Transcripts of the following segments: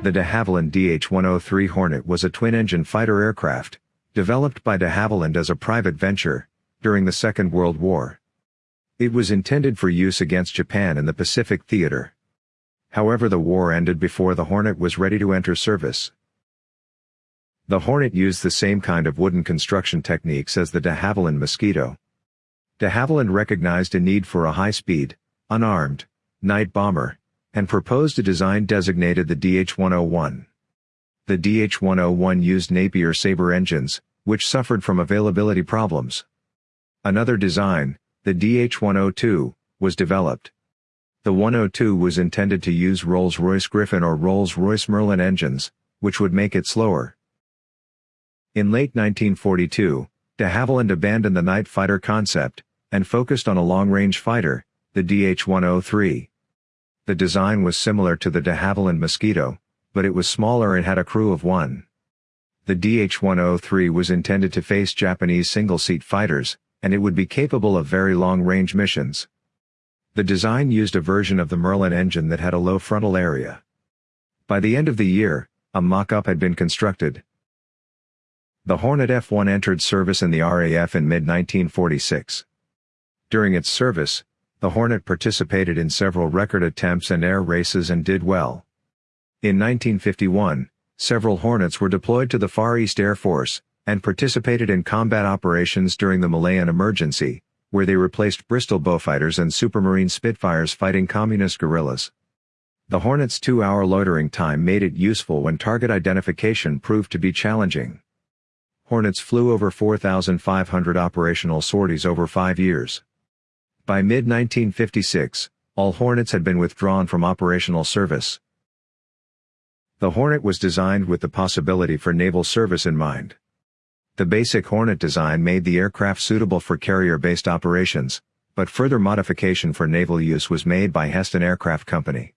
The de Havilland DH-103 Hornet was a twin-engine fighter aircraft, developed by de Havilland as a private venture, during the Second World War. It was intended for use against Japan in the Pacific Theater. However the war ended before the Hornet was ready to enter service. The Hornet used the same kind of wooden construction techniques as the de Havilland Mosquito. De Havilland recognized a need for a high-speed, unarmed, night bomber, and proposed a design designated the DH-101. The DH-101 used Napier Sabre engines, which suffered from availability problems. Another design, the DH-102, was developed. The 102 was intended to use Rolls-Royce Griffon or Rolls-Royce Merlin engines, which would make it slower. In late 1942, de Havilland abandoned the night fighter concept, and focused on a long-range fighter, the DH-103. The design was similar to the de Havilland Mosquito, but it was smaller and had a crew of one. The DH-103 was intended to face Japanese single-seat fighters, and it would be capable of very long-range missions. The design used a version of the Merlin engine that had a low frontal area. By the end of the year, a mock-up had been constructed. The Hornet F-1 entered service in the RAF in mid-1946. During its service, the Hornet participated in several record attempts and air races and did well. In 1951, several Hornets were deployed to the Far East Air Force, and participated in combat operations during the Malayan Emergency, where they replaced Bristol Beaufighters and Supermarine Spitfires fighting communist guerrillas. The Hornet's two-hour loitering time made it useful when target identification proved to be challenging. Hornets flew over 4,500 operational sorties over five years. By mid-1956, all Hornets had been withdrawn from operational service. The Hornet was designed with the possibility for naval service in mind. The basic Hornet design made the aircraft suitable for carrier-based operations, but further modification for naval use was made by Heston Aircraft Company.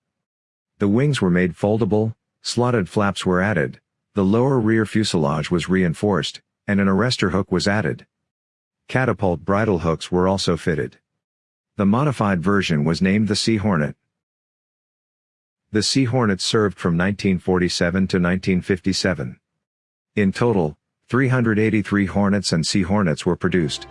The wings were made foldable, slotted flaps were added, the lower rear fuselage was reinforced, and an arrestor hook was added. Catapult bridle hooks were also fitted. The modified version was named the Sea Hornet. The Sea Hornet served from 1947 to 1957. In total, 383 Hornets and Sea Hornets were produced.